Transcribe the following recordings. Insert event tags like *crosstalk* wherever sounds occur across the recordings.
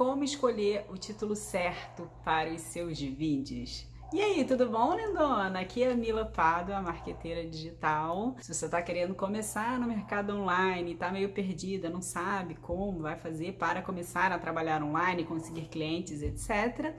como escolher o título certo para os seus vídeos. E aí, tudo bom, lindona? Aqui é a Mila Pado, a marqueteira digital. Se você está querendo começar no mercado online, está meio perdida, não sabe como vai fazer para começar a trabalhar online, conseguir clientes, etc.,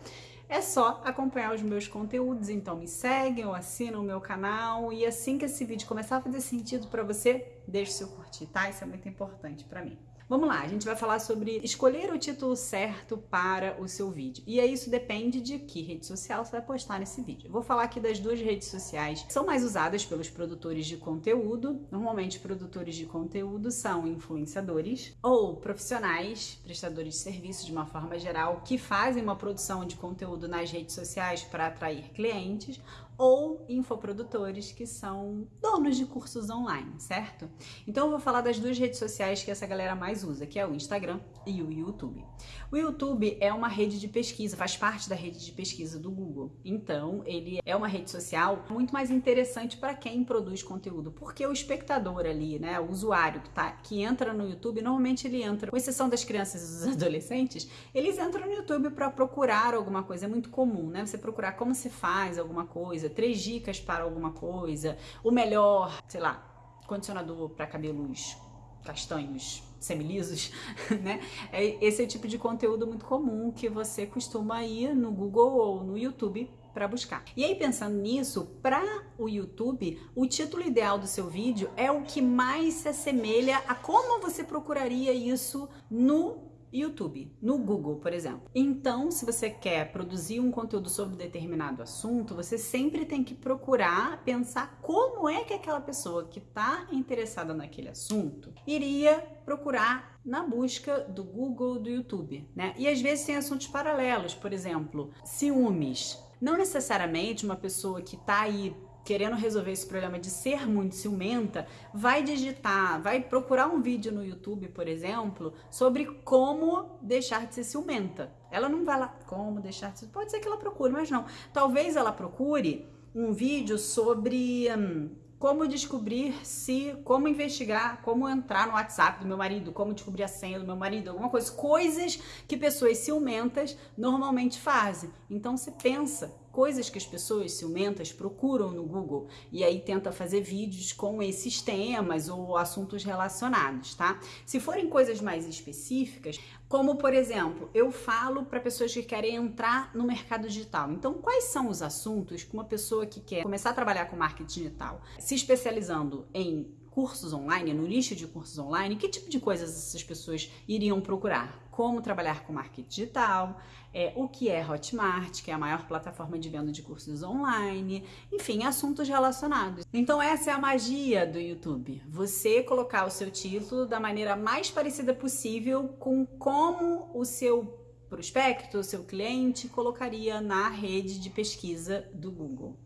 é só acompanhar os meus conteúdos. Então me seguem ou assinam o meu canal e assim que esse vídeo começar a fazer sentido para você, deixe seu curtir, tá? Isso é muito importante para mim. Vamos lá, a gente vai falar sobre escolher o título certo para o seu vídeo. E aí isso depende de que rede social você vai postar nesse vídeo. Eu vou falar aqui das duas redes sociais que são mais usadas pelos produtores de conteúdo. Normalmente produtores de conteúdo são influenciadores ou profissionais, prestadores de serviço de uma forma geral, que fazem uma produção de conteúdo nas redes sociais para atrair clientes ou infoprodutores que são donos de cursos online, certo? Então eu vou falar das duas redes sociais que essa galera mais usa, que é o Instagram e o YouTube. O YouTube é uma rede de pesquisa, faz parte da rede de pesquisa do Google. Então, ele é uma rede social muito mais interessante para quem produz conteúdo, porque o espectador ali, né, o usuário que tá que entra no YouTube, normalmente ele entra, com exceção das crianças e dos *laughs* adolescentes, eles entram no YouTube para procurar alguma coisa, é muito comum, né? Você procurar como se faz alguma coisa, três dicas para alguma coisa, o melhor, sei lá, condicionador para cabelos castanhos semilisos, *laughs* né? É, esse é o tipo de conteúdo muito comum que você costuma ir no Google ou no YouTube para buscar. E aí pensando nisso, para o YouTube, o título ideal do seu vídeo é o que mais se assemelha a como você procuraria isso no YouTube, no Google, por exemplo. Então, se você quer produzir um conteúdo sobre determinado assunto, você sempre tem que procurar pensar como é que aquela pessoa que está interessada naquele assunto iria procurar na busca do Google, do YouTube, né? E às vezes tem assuntos paralelos, por exemplo, ciúmes. Não necessariamente uma pessoa que está aí querendo resolver esse problema de ser muito ciumenta, vai digitar, vai procurar um vídeo no YouTube, por exemplo, sobre como deixar de ser ciumenta. Ela não vai lá, como deixar de ser... Pode ser que ela procure, mas não. Talvez ela procure um vídeo sobre... Hum, como descobrir se, como investigar, como entrar no WhatsApp do meu marido, como descobrir a senha do meu marido, alguma coisa, coisas que pessoas ciumentas normalmente fazem. Então você pensa coisas que as pessoas ciumentas procuram no Google e aí tenta fazer vídeos com esses temas ou assuntos relacionados, tá? Se forem coisas mais específicas, como por exemplo, eu falo para pessoas que querem entrar no mercado digital. Então, quais são os assuntos que uma pessoa que quer começar a trabalhar com marketing digital, se especializando em cursos online, no nicho de cursos online, que tipo de coisas essas pessoas iriam procurar? Como trabalhar com marketing digital, é, o que é Hotmart, que é a maior plataforma de venda de cursos online, enfim, assuntos relacionados. Então essa é a magia do YouTube, você colocar o seu título da maneira mais parecida possível com como o seu prospecto, o seu cliente colocaria na rede de pesquisa do Google.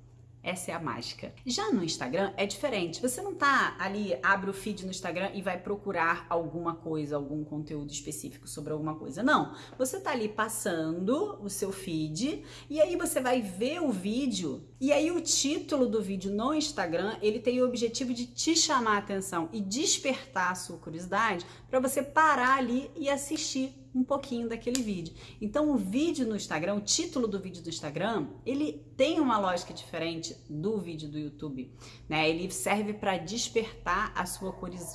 Essa é a mágica. Já no Instagram é diferente. Você não tá ali, abre o feed no Instagram e vai procurar alguma coisa, algum conteúdo específico sobre alguma coisa. Não. Você tá ali passando o seu feed e aí você vai ver o vídeo e aí o título do vídeo no Instagram, ele tem o objetivo de te chamar a atenção e despertar a sua curiosidade para você parar ali e assistir um pouquinho daquele vídeo. Então o vídeo no Instagram, o título do vídeo do Instagram, ele tem uma lógica diferente do vídeo do YouTube, né? Ele serve para despertar a sua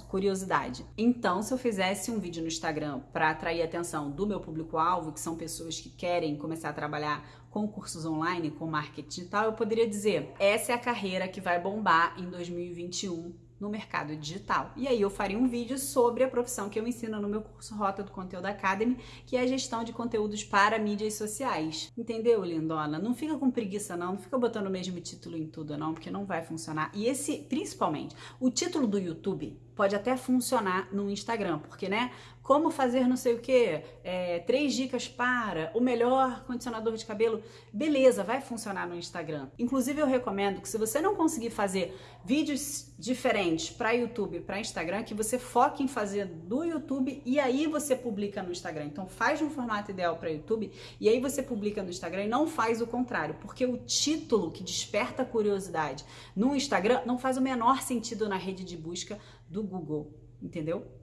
curiosidade. Então, se eu fizesse um vídeo no Instagram para atrair a atenção do meu público-alvo, que são pessoas que querem começar a trabalhar com cursos online, com marketing digital, eu poderia dizer: essa é a carreira que vai bombar em 2021 no mercado digital. E aí eu faria um vídeo sobre a profissão que eu ensino no meu curso Rota do Conteúdo Academy, que é a gestão de conteúdos para mídias sociais. Entendeu, lindona? Não fica com preguiça não, não fica botando o mesmo título em tudo não, porque não vai funcionar. E esse, principalmente, o título do YouTube pode até funcionar no Instagram, porque, né, como fazer não sei o que, é, três dicas para o melhor condicionador de cabelo, beleza, vai funcionar no Instagram. Inclusive eu recomendo que se você não conseguir fazer vídeos diferentes para YouTube e para Instagram, que você foque em fazer do YouTube e aí você publica no Instagram. Então faz um formato ideal para YouTube e aí você publica no Instagram e não faz o contrário, porque o título que desperta curiosidade no Instagram não faz o menor sentido na rede de busca do Google, entendeu?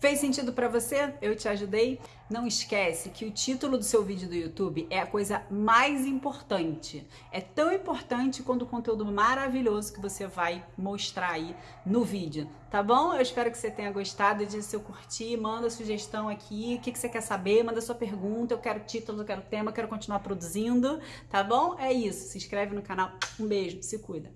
Fez sentido para você? Eu te ajudei? Não esquece que o título do seu vídeo do YouTube é a coisa mais importante. É tão importante quanto o conteúdo maravilhoso que você vai mostrar aí no vídeo, tá bom? Eu espero que você tenha gostado. Diz se eu curtir, manda sugestão aqui, o que, que você quer saber, manda sua pergunta. Eu quero título, eu quero tema, eu quero continuar produzindo, tá bom? É isso. Se inscreve no canal. Um beijo, se cuida.